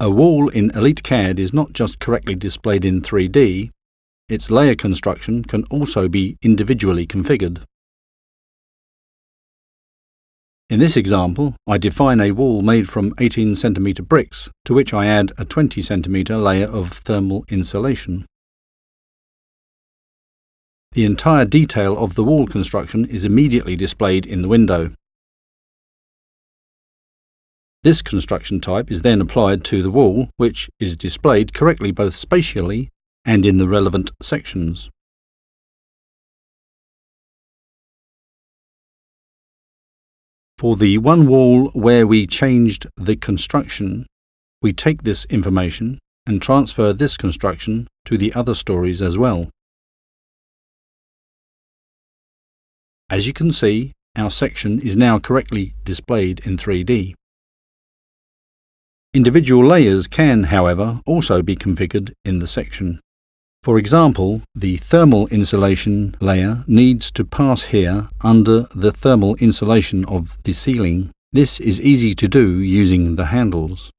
A wall in EliteCAD is not just correctly displayed in 3D, its layer construction can also be individually configured. In this example, I define a wall made from 18 cm bricks, to which I add a 20 cm layer of thermal insulation. The entire detail of the wall construction is immediately displayed in the window. This construction type is then applied to the wall, which is displayed correctly both spatially and in the relevant sections. For the one wall where we changed the construction, we take this information and transfer this construction to the other stories as well. As you can see, our section is now correctly displayed in 3D. Individual layers can, however, also be configured in the section. For example, the thermal insulation layer needs to pass here under the thermal insulation of the ceiling. This is easy to do using the handles.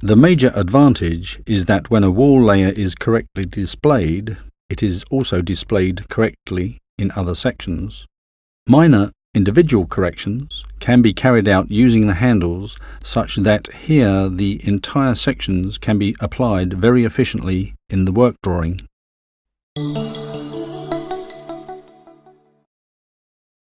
The major advantage is that when a wall layer is correctly displayed, it is also displayed correctly in other sections. Minor individual corrections can be carried out using the handles such that here the entire sections can be applied very efficiently in the work drawing.